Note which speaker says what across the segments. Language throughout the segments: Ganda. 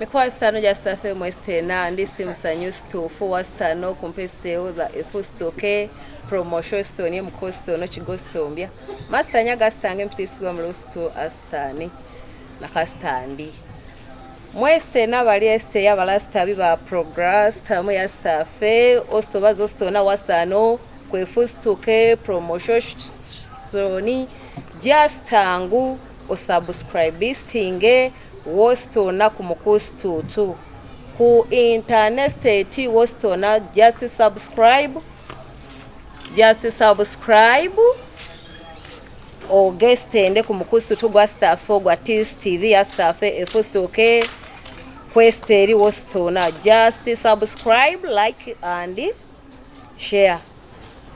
Speaker 1: mikoa sitano ja safe mwestena ndisi msanyu sto fuwa sitano kumpe steo za efu sto ke promosho sto ni mko sto no chigo sto mbia masta nyaga stange mpisi wa mlo sto astani na kasta andi mwestena wali este ya wala sta viva progress tamu ya safe osto wazo sto na wastano kwefu sto ke promosho sto ni jia stangu usubscribe stinge wositoona ku mukusitutu ku intanesiteti wositoona just subscribe just subscribe ogesitende ku mukusitutu gwa sitaafu gwa tstv ya sitaafu efusituke e kwesita eri wositoona just subscribe like and share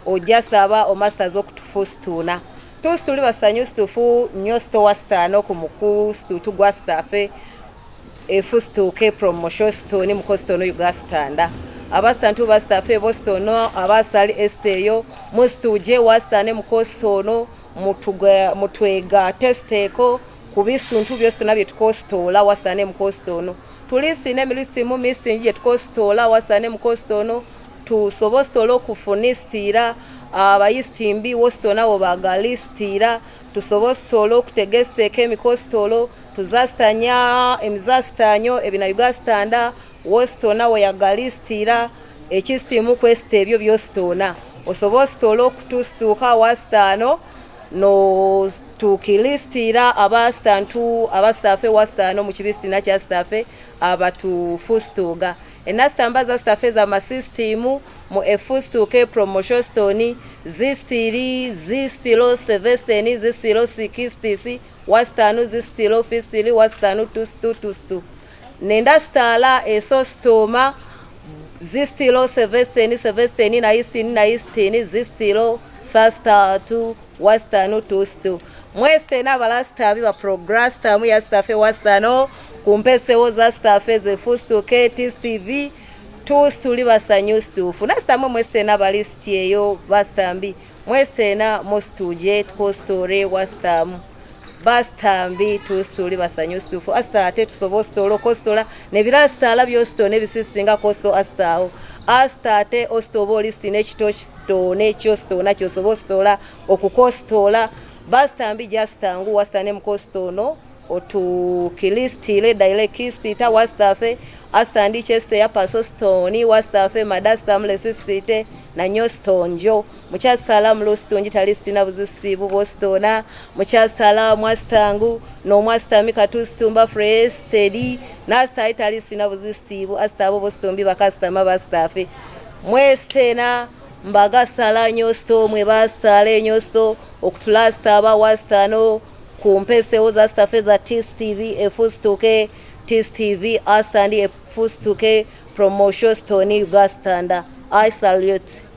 Speaker 1: ojja saba omasitaz okutufusituuna tusi tuli basanyu situfu nyo sitowa sitaano ku mukulu situtu gwa sitaafe efu situuke promotion sitoni muko sitono yuga sitanda abasitantu ba sitaafe ebo sitono abasitali esiteeyo musituuje wa sitane muko sitono mutwega testeeko kubi situntu byo sitona bye tuko sitoola wa sitane muko sitono tuli sine milisimu misingi gye tuko sitoola wa sitane muko sitono tusobo sitoola okufunisitiira abayisitimbi wositona wo bagalisitira tusobe ositoolo okutega esiteeka emiko ositoolo tuzasitanya emizasitanyo ebina ugasitanda wositona wo yagalisitira ekisitimu kwesita ebyo byositona osobe ositoolo okutusituuka wasitaano notukilisitira abasitantu abasitaafe wasitaano mukibisitina kyasitaafe abatufusituuga enasitamba zasitaafe zamasisitimu mu efusituuka epromotion stoni zisitiri zisitiro sevesteni zisitiro sikisitisi wasitanu zisitiro fisitiri wasitanu tusitu tusitu nenda sitaala eso sitooma zisitiro sevesteni sevesteni na isitini na isitini zisitiro sasitatu wasitanu tusitu mwese n'abalasitabi baprograsitamu ya sitafe wasitano kumpesewo za sitafe zefusituuka etisitivi tusuli basanyu situfu nasitamu mwesena balisiti eyo basitambi mwesena musituje tukositore wasitamu basitambi tusuli basanyu situfu asita ate tusoba ositola okositola nebira sitala byositoo nebisisinga kosito asitaawo asita ate ositoba olisiti nekito kitoona ekyo sitoona kyosoba ositola okukositola basitambi jasitangu wasita ne mukositoono otukilisitire dairekisitita wasitafe asta ndi chese yapaso stoni wastafe madasta mlesi site na nyo stonjo mukyasala mulostonji tali sitina buzisibu bostona mukyasala mwastangu nomwastami katustumba frestedi nasta itali sitina buzisibu asta abo bostombi bakastama bastafe mwestena mbagasala nyo sto mwe bastale nyo sto okutulasta aba wastano kumpeseho za stafe za tstv efustuke okay? TSTV asandi fustuke promosyo stoni Ugastanda I salute